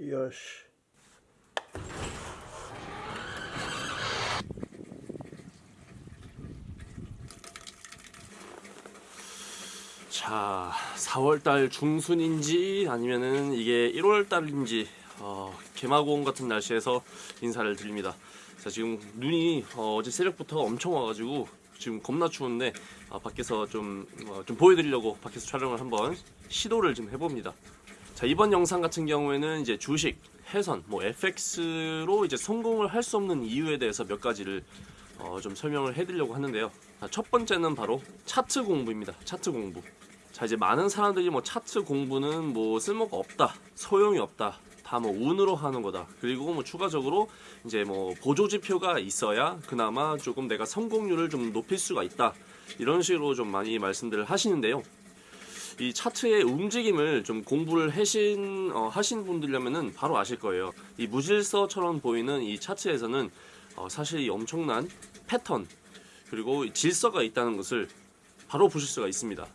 요시. 자, 4월달 중순인지 아니면은 이게 1월달인지 어, 개마고온 같은 날씨에서 인사를 드립니다. 자, 지금 눈이 어, 제 새벽부터 엄청 와가지고 지금 겁나 추운데 아, 밖에서 좀, 어, 좀 보여드리려고 밖에서 촬영을 한번 시도를 좀 해봅니다. 자, 이번 영상 같은 경우에는 이제 주식, 해선, 뭐 FX로 이제 성공을 할 수 없는 이유에 대해서 몇 가지를 어, 좀 설명을 해드리려고 하는데요. 자, 첫 번째는 바로 차트 공부입니다. 차트 공부. 자 이제 많은 사람들이 뭐 차트 공부는 뭐 쓸모가 없다, 소용이 없다, 다 뭐 운으로 하는 거다. 그리고 뭐 추가적으로 이제 뭐 보조 지표가 있어야 그나마 조금 내가 성공률을 좀 높일 수가 있다. 이런 식으로 좀 많이 말씀들을 하시는데요. 이 차트의 움직임을 좀 공부를 하신 어, 하신 분들이라면은 바로 아실 거예요. 이 무질서처럼 보이는 이 차트에서는 어, 사실 이 엄청난 패턴 그리고 질서가 있다는 것을 바로 보실 수가 있습니다.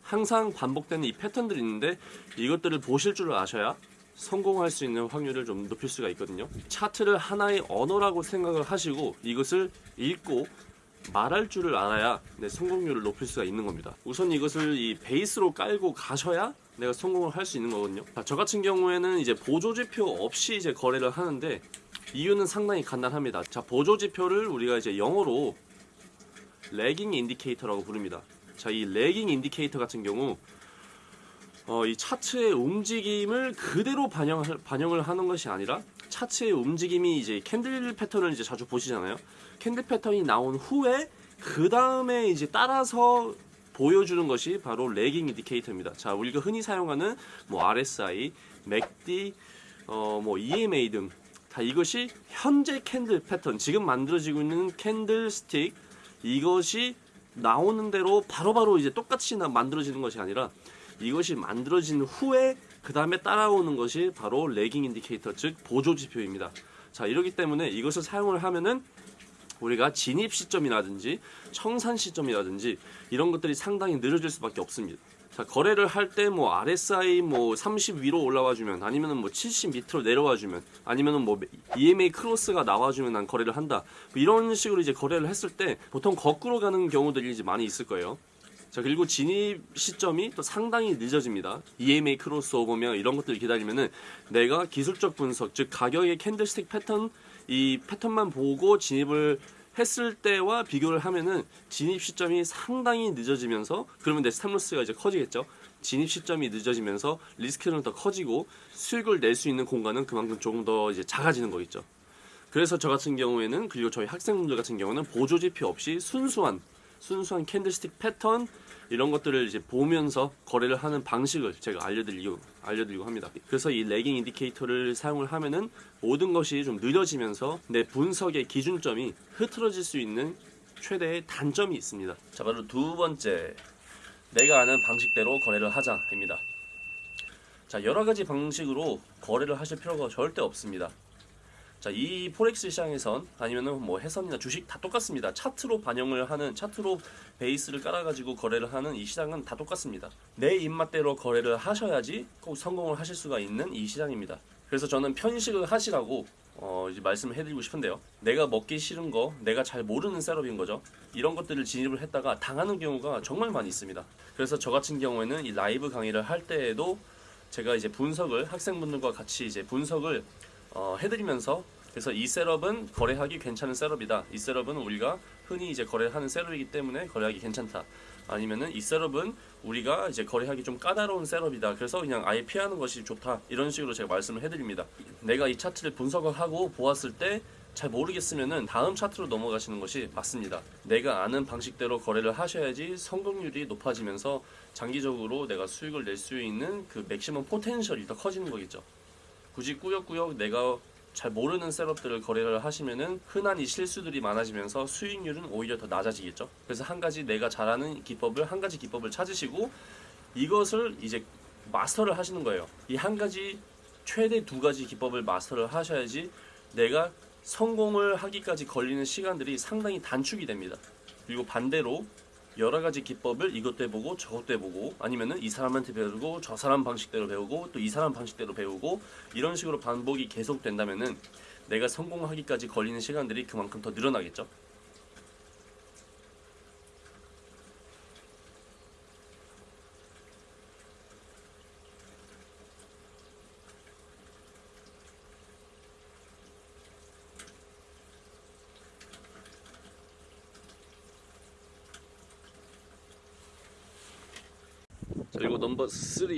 항상 반복되는 이 패턴들이 있는데 이것들을 보실 줄 아셔야 성공할 수 있는 확률을 좀 높일 수가 있거든요. 차트를 하나의 언어라고 생각을 하시고 이것을 읽고 말할 줄을 알아야 내 성공률을 높일 수가 있는 겁니다. 우선 이것을 이 베이스로 깔고 가셔야 내가 성공을 할 수 있는 거거든요. 자, 저 같은 경우에는 이제 보조 지표 없이 이제 거래를 하는데 이유는 상당히 간단합니다. 자, 보조 지표를 우리가 이제 영어로 lagging indicator라고 부릅니다. 자, 이 lagging indicator 같은 경우 어, 이 차트의 움직임을 그대로 반영을, 반영을 하는 것이 아니라 차트의 움직임이 이제 candle pattern을 이제 자주 보시잖아요. candle pattern이 나온 후에 그 다음에 이제 따라서 보여주는 것이 바로 lagging indicator입니다. 자, 우리가 흔히 사용하는 뭐 RSI, MACD, 어, 뭐 EMA 등 다 이것이 현재 candle pattern, 지금 만들어지고 있는 candlestick 이것이 나오는 대로 바로바로 이제 똑같이 나- 만들어지는 것이 아니라 이것이 만들어진 후에 그 다음에 따라오는 것이 바로 lagging indicator 즉 보조 지표입니다. 자 이러기 때문에 이것을 사용을 하면은 우리가 진입 시점이라든지 청산 시점이라든지 이런 것들이 상당히 느려질 수밖에 없습니다. 자 거래를 할 때 뭐 RSI 뭐 30 위로 올라와 주면 아니면은 뭐 70 밑으로 내려와 주면 아니면은 뭐 EMA cross가 나와 주면 난 거래를 한다. 뭐 이런 식으로 이제 거래를 했을 때 보통 거꾸로 가는 경우들이 이제 많이 있을 거예요. 자 그리고 진입 시점이 또 상당히 늦어집니다. EMA crossover며 이런 것들을 기다리면은 내가 기술적 분석 즉 가격의 candlestick pattern 이 패턴만 보고 진입을 했을 때와 비교를 하면은 진입 시점이 상당히 늦어지면서 그러면 내 stop loss가 이제 커지겠죠. 진입 시점이 늦어지면서 리스크는 더 커지고 수익을 낼 수 있는 공간은 그만큼 조금 더 이제 작아지는 거겠죠. 그래서 저 같은 경우에는 그리고 저희 학생분들 같은 경우는 보조 지표 없이 순수한 순수한 candlestick 패턴 이런 것들을 이제 보면서 거래를 하는 방식을 제가 알려드리고 알려드리고 합니다. 그래서 이 lagging indicator를 사용을 하면은 모든 것이 좀 느려지면서 내 분석의 기준점이 흐트러질 수 있는 최대의 단점이 있습니다. 자 바로 두 번째 내가 아는 방식대로 거래를 하자입니다. 자 여러 가지 방식으로 거래를 하실 필요가 절대 없습니다. 자, 이 forex 시장에선 아니면은 뭐 해선이나 주식 다 똑같습니다. 차트로 반영을 하는 차트로 베이스를 깔아가지고 거래를 하는 이 시장은 다 똑같습니다. 내 입맛대로 거래를 하셔야지 꼭 성공을 하실 수가 있는 이 시장입니다. 그래서 저는 편식을 하시라고 어, 이제 말씀을 해드리고 싶은데요. 내가 먹기 싫은 거, 내가 잘 모르는 setup인 거죠. 이런 것들을 진입을 했다가 당하는 경우가 정말 많이 있습니다. 그래서 저 같은 경우에는 이 라이브 강의를 할 때에도 제가 이제 분석을 학생분들과 같이 이제 분석을 어, 해드리면서 그래서 이 setup은 거래하기 괜찮은 setup이다. 이 setup은 우리가 흔히 이제 거래하는 setup이기 때문에 거래하기 괜찮다. 아니면은 이 setup은 우리가 이제 거래하기 좀 까다로운 setup이다. 그래서 그냥 아예 피하는 것이 좋다. 이런 식으로 제가 말씀을 해드립니다. 내가 이 차트를 분석을 하고 보았을 때 잘 모르겠으면은 다음 차트로 넘어가시는 것이 맞습니다. 내가 아는 방식대로 거래를 하셔야지 성공률이 높아지면서 장기적으로 내가 수익을 낼 수 있는 그 maximum potential이 더 커지는 거겠죠. 굳이 꾸역꾸역 내가 잘 모르는 셋업들을 거래를 하시면은 흔한 이 실수들이 많아지면서 수익률은 오히려 더 낮아지겠죠. 그래서 한 가지 내가 잘하는 기법을 한 가지 기법을 찾으시고 이것을 이제 마스터를 하시는 거예요. 이 한 가지 최대 두 가지 기법을 마스터를 하셔야지 내가 성공을 하기까지 걸리는 시간들이 상당히 단축이 됩니다. 그리고 반대로 여러 가지 기법을 이것도 해보고 저것도 해보고 아니면은 이 사람한테 배우고 저 사람 방식대로 배우고 또 이 사람 방식대로 배우고 이런 식으로 반복이 계속된다면은 내가 성공하기까지 걸리는 시간들이 그만큼 더 늘어나겠죠. 그리고 넘버 3.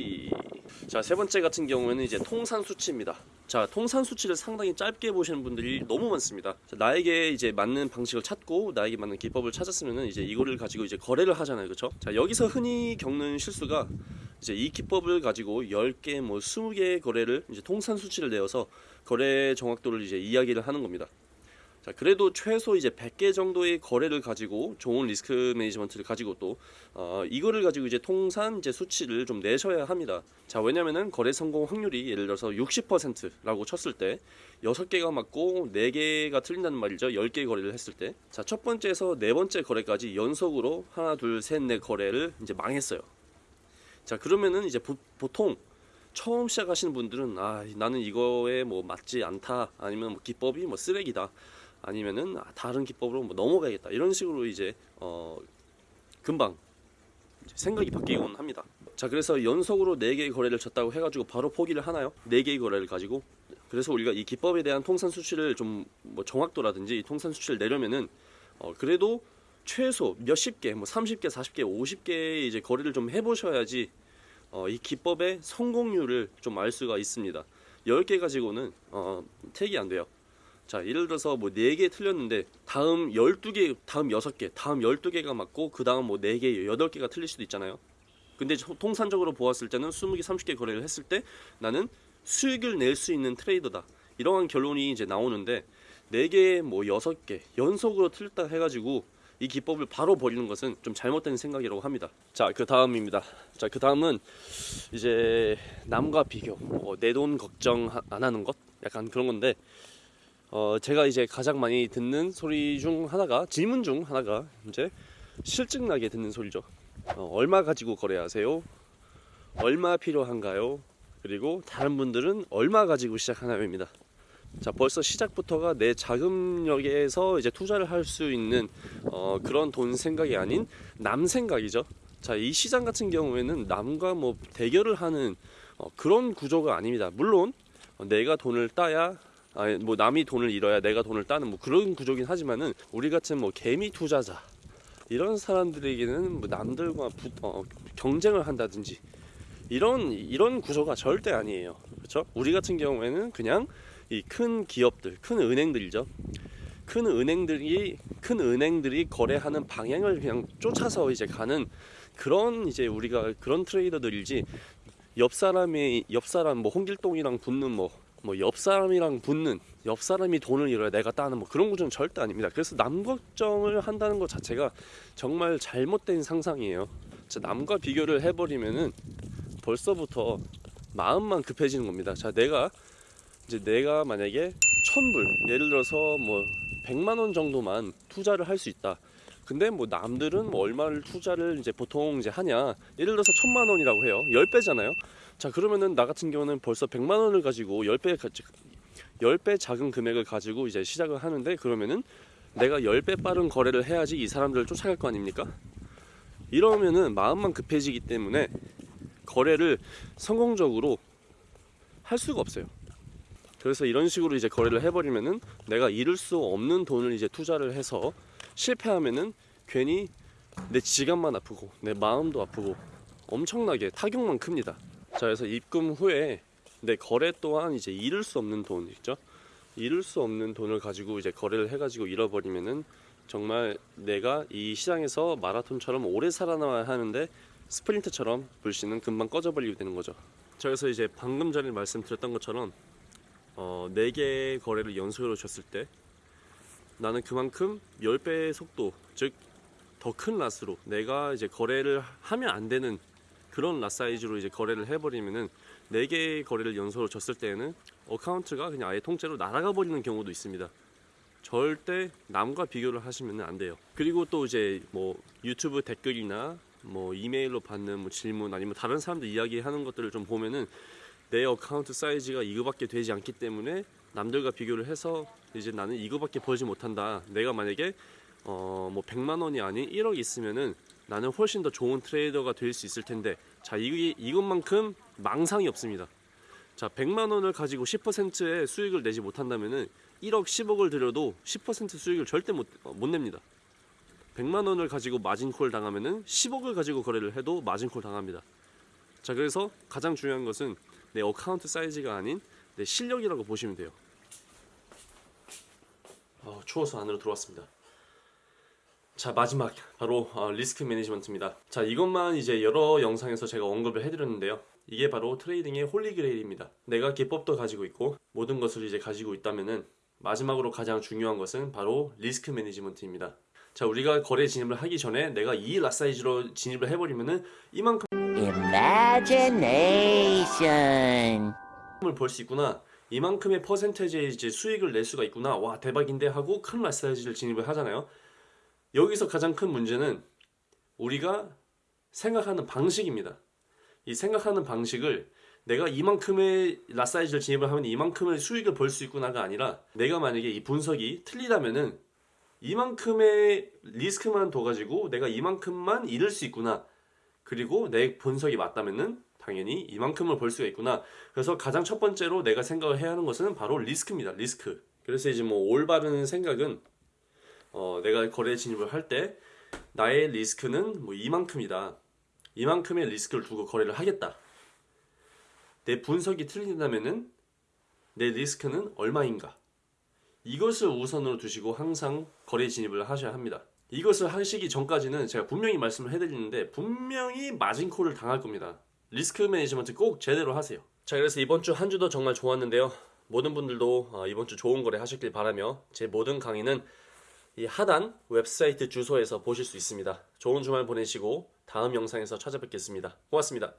자, 세 번째 같은 경우에는 이제 통산 수치입니다. 자, 통산 수치를 상당히 짧게 보시는 분들이 너무 많습니다. 자, 나에게 이제 맞는 방식을 찾고 나에게 맞는 기법을 찾았으면은 이제 이거를 가지고 이제 거래를 하잖아요. 그렇죠? 자, 여기서 흔히 겪는 실수가 이제 이 기법을 가지고 10개 뭐 20개의 거래를 이제 통산 수치를 내어서 거래 정확도를 이제 이야기를 하는 겁니다. 자, 그래도 최소 이제 100개 정도의 거래를 가지고 좋은 리스크 매니지먼트를 가지고 또 어, 이거를 가지고 이제 통산 이제 수치를 좀 내셔야 합니다. 자, 왜냐면은 거래 성공 확률이 예를 들어서 60%라고 쳤을 때 6개가 맞고 4개가 틀린다는 말이죠. 10개 거래를 했을 때. 자, 첫 번째에서 네 번째 거래까지 연속으로 하나, 둘, 셋, 넷 거래를 이제 망했어요. 자, 그러면은 이제 보, 보통 처음 시작하시는 분들은 아 나는 이거에 뭐 맞지 않다 아니면 뭐 기법이 뭐 쓰레기다 아니면은 아, 다른 기법으로 뭐 넘어가야겠다 이런 식으로 이제 어 금방 생각이 바뀌곤 합니다. 자 그래서 연속으로 4개의 거래를 쳤다고 해가지고 바로 포기를 하나요? 4개의 거래를 가지고 그래서 우리가 이 기법에 대한 통산 수치를 좀 뭐 정확도라든지 이 통산 수치를 내려면은 어 그래도 최소 몇십 개, 뭐 30개, 40개, 50개의 이제 거래를 좀 해보셔야지 어, 이 기법의 성공률을 좀 알 수가 있습니다. 10개 가지고는 어, 택이 안 돼요. 자, 예를 들어서 뭐 4개 틀렸는데 다음 12개, 다음 6개, 다음 12개가 맞고 그 다음 뭐 4개, 8개가 틀릴 수도 있잖아요. 근데 저- 통산적으로 보았을 때는 20개, 30개 거래를 했을 때 나는 수익을 낼 수 있는 트레이더다. 이러한 결론이 이제 나오는데 4개, 뭐 6개 연속으로 틀렸다 해가지고 이 기법을 바로 버리는 것은 좀 잘못된 생각이라고 합니다. 자, 그 다음입니다. 자, 그 다음은 이제 남과 비교, 뭐 내 돈 걱정 하- 안 하는 것, 약간 그런 건데, 어, 제가 이제 가장 많이 듣는 소리 중 하나가 질문 중 하나가 이제 실증나게 듣는 소리죠. 어, 얼마 가지고 거래하세요? 얼마 필요한가요? 그리고 다른 분들은 얼마 가지고 시작하나요입니다. 자 벌써 시작부터가 내 자금력에서 이제 투자를 할 수 있는 어, 그런 돈 생각이 아닌 남 생각이죠. 자 이 시장 같은 경우에는 남과 뭐 대결을 하는 어, 그런 구조가 아닙니다. 물론 어, 내가 돈을 따야 아니 뭐 남이 돈을 잃어야 내가 돈을 따는 뭐 그런 구조긴 하지만은 우리 같은 뭐 개미 투자자 이런 사람들에게는 뭐 남들과 부, 어, 경쟁을 한다든지 이런 이런 구조가 절대 아니에요. 그렇죠? 우리 같은 경우에는 그냥 이 큰 기업들, 큰 은행들이죠. 큰 은행들이 큰 은행들이 거래하는 방향을 그냥 쫓아서 이제 가는 그런 이제 우리가 그런 트레이더들이지 옆 사람이 옆 사람 뭐 홍길동이랑 붙는 뭐 뭐 옆 사람이랑 붙는 옆 사람이 돈을 잃어야 내가 따는 뭐 그런 구조는 절대 아닙니다. 그래서 남 걱정을 한다는 것 자체가 정말 잘못된 상상이에요. 자, 남과 비교를 해버리면은 벌써부터 마음만 급해지는 겁니다. 자, 내가 이제 내가 만약에 천불 예를 들어서 뭐 100만 원 정도만 투자를 할 수 있다. 근데 뭐 남들은 뭐 얼마를 투자를 이제 보통 이제 하냐? 예를 들어서 천만 원이라고 해요. 10배잖아요. 자, 그러면은 나 같은 경우는 벌써 100만 원을 가지고 10배 10배 작은 금액을 가지고 이제 시작을 하는데 그러면은 내가 10배 빠른 거래를 해야지 이 사람들을 쫓아갈 거 아닙니까? 이러면은 마음만 급해지기 때문에 거래를 성공적으로 할 수가 없어요. 그래서 이런 식으로 이제 거래를 해버리면은 내가 잃을 수 없는 돈을 이제 투자를 해서 실패하면은 괜히 내 지갑만 아프고 내 마음도 아프고 엄청나게 타격만 큽니다. 자, 그래서 입금 후에 내 거래 또한 이제 잃을 수 없는 돈 있죠. 잃을 수 없는 돈을 가지고 이제 거래를 해가지고 잃어버리면은 정말 내가 이 시장에서 마라톤처럼 오래 살아남아야 하는데 스프린트처럼 불씨는 금방 꺼져버리게 되는 거죠. 자, 그래서 이제 방금 전에 말씀드렸던 것처럼 어, 4개의 거래를 연속으로 줬을 때 나는 그만큼 10배의 속도, 즉 더큰 랏으로 내가 이제 거래를 하면 안 되는 그런 랏 사이즈로 이제 거래를 해버리면은 4개의 거래를 연속으로 졌을 때에는 account가 그냥 아예 통째로 날아가 버리는 경우도 있습니다. 절대 남과 비교를 하시면 안 돼요. 그리고 또 이제 뭐 유튜브 댓글이나 뭐 이메일로 받는 뭐 질문 아니면 다른 사람들 이야기하는 것들을 좀 보면은 내 account size가 이거밖에 되지 않기 때문에 남들과 비교를 해서 이제 나는 이거밖에 벌지 못한다. 내가 만약에 어 뭐 100만 원이 아닌 1억 있으면은 나는 훨씬 더 좋은 trader가 될 수 있을 텐데 자 이, 이것만큼 망상이 없습니다. 자 100만 원을 가지고 10%의 수익을 내지 못한다면은 1억 10억을 들여도 10% 수익을 절대 못, 어, 못 냅니다. 100만 원을 가지고 margin call 당하면은 10억을 가지고 거래를 해도 margin call 당합니다. 자 그래서 가장 중요한 것은 내 account size가 아닌 내 실력이라고 보시면 돼요. 어, 추워서 안으로 들어왔습니다. 자 마지막 바로 어, risk management입니다. 자 이것만 이제 여러 영상에서 제가 언급을 해드렸는데요. 이게 바로 trading의 Holy Grail입니다. 내가 기법도 가지고 있고 모든 것을 이제 가지고 있다면은 마지막으로 가장 중요한 것은 바로 risk management입니다. 자 우리가 거래 진입을 하기 전에 내가 이 lot size로 진입을 해버리면은 이만큼 Imagination. 을벌수 있구나. 이만큼의 퍼센테이지의 이제 수익을 낼 수가 있구나. 와 대박인데 하고 큰 라사이즈를 진입을 하잖아요. 여기서 가장 큰 문제는 우리가 생각하는 방식입니다. 이 생각하는 방식을 내가 이만큼의 라사이즈를 진입을 하면 이만큼의 수익을 벌 수 있구나가 아니라 내가 만약에 이 분석이 틀리다면은 이만큼의 리스크만 둬가지고 내가 이만큼만 잃을 수 있구나. 그리고 내 분석이 맞다면은 당연히 이만큼을 벌 수가 있구나. 그래서 가장 첫 번째로 내가 생각을 해야 하는 것은 바로 리스크입니다. 리스크. 그래서 이제 뭐 올바른 생각은 어, 내가 거래 진입을 할 때 나의 리스크는 뭐 이만큼이다. 이만큼의 리스크를 두고 거래를 하겠다. 내 분석이 틀린다면은 내 리스크는 얼마인가? 이것을 우선으로 두시고 항상 거래 진입을 하셔야 합니다. 이것을 하시기 전까지는 제가 분명히 말씀을 해드리는데 분명히 margin call을 당할 겁니다. risk management 꼭 제대로 하세요. 자, 그래서 이번 주 한 주도 정말 좋았는데요. 모든 분들도 어, 이번 주 좋은 거래 하셨길 바라며 제 모든 강의는 이 하단 웹사이트 주소에서 보실 수 있습니다. 좋은 주말 보내시고 다음 영상에서 찾아뵙겠습니다. 고맙습니다.